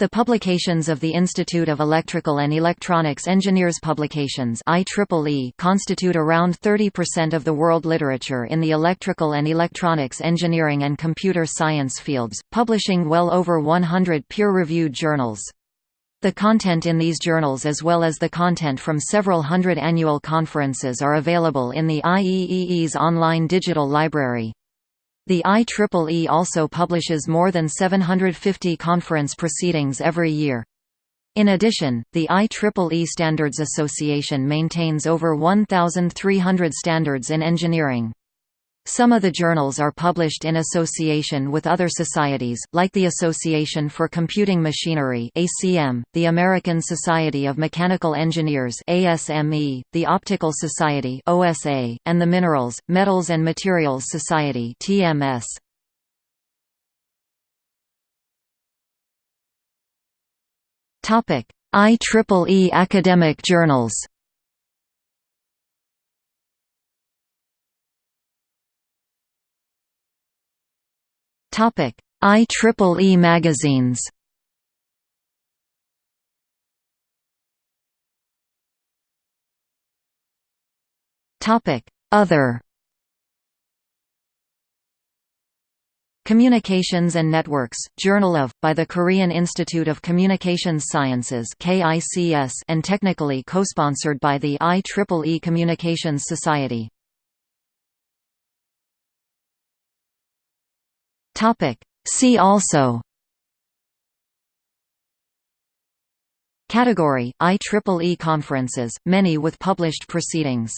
The publications of the Institute of Electrical and Electronics Engineers publications IEEE constitute around 30% of the world literature in the electrical and electronics engineering and computer science fields, publishing well over 100 peer-reviewed journals. The content in these journals as well as the content from several hundred annual conferences are available in the IEEE's online digital library. The IEEE also publishes more than 750 conference proceedings every year. In addition, the IEEE Standards Association maintains over 1,300 standards in engineering. Some of the journals are published in association with other societies, like the Association for Computing Machinery (ACM), the American Society of Mechanical Engineers (ASME), the Optical Society (OSA), and the Minerals, Metals and Materials Society (TMS). IEEE academic journals. IEEE magazines. Other. Communications and Networks, Journal of, by the Korean Institute of Communications Sciences and technically co-sponsored by the IEEE Communications Society. Topic. See also Category, IEEE conferences, many with published proceedings